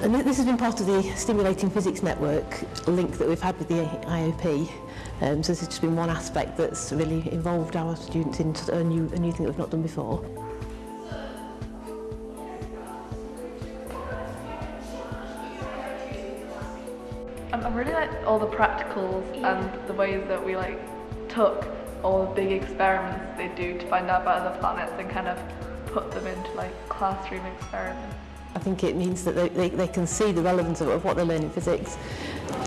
And this has been part of the Stimulating Physics Network link that we've had with the IOP. Um, so this has just been one aspect that's really involved our students into a new, a new thing that we've not done before. Um, I really like all the practicals and the ways that we like took all the big experiments they do to find out about other planets and kind of put them into like classroom experiments. I think it means that they, they, they can see the relevance of, of what they learn in physics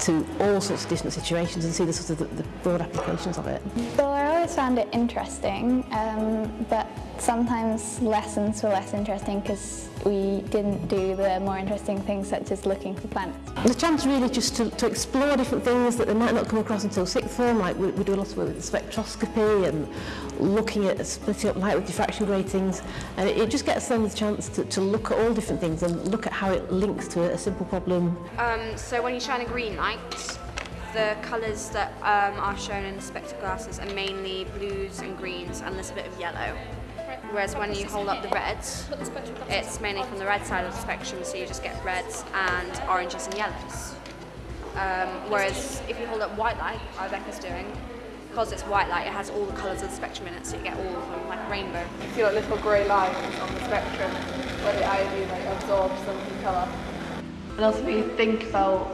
to all sorts of different situations and see the sort of the, the broad applications of it. Well, I always found it interesting, um, but sometimes lessons were less interesting because we didn't do the more interesting things such as looking for planets. The chance really just to, to explore different things that they might not come across until sixth form, like we, we do a lot of work with spectroscopy and looking at splitting up light with diffraction gratings, and it, it just gets them the chance to, to look at all different things and look at how it links to a, a simple problem. Um, so when you shine a green light, the colours that um, are shown in the spectral glasses are mainly blues and greens and there's a little bit of yellow. Whereas when you hold up the reds, it's mainly from the red side of the spectrum, so you just get reds and oranges and yellows. Um, whereas if you hold up white light, like Becca's doing, because it's white light, it has all the colours of the spectrum in it, so you get all of them, like a rainbow. You feel like little grey lines on the spectrum where the iodine like absorbs some of the colour. And also we think about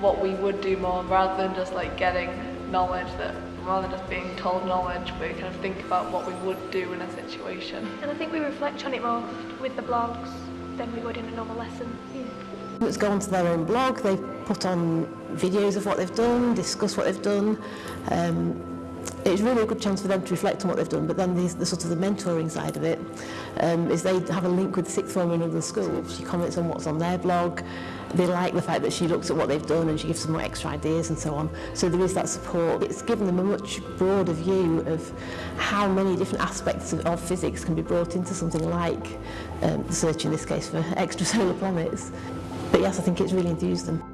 what we would do more rather than just like getting knowledge that rather than just being told knowledge, we kind of think about what we would do in a situation. And I think we reflect on it more with the blogs than we would in a normal lesson. Yeah. Let's go onto their own blog, they've put on videos of what they've done, discuss what they've done. Um, it's really a good chance for them to reflect on what they've done, but then the, the sort of the mentoring side of it um, is they have a link with the sixth form in another school. She comments on what's on their blog. they like the fact that she looks at what they've done and she gives them more extra ideas and so on. So there is that support. It's given them a much broader view of how many different aspects of, of physics can be brought into something like um, the search in this case for extrasolar planets. But yes, I think it's really enthused them.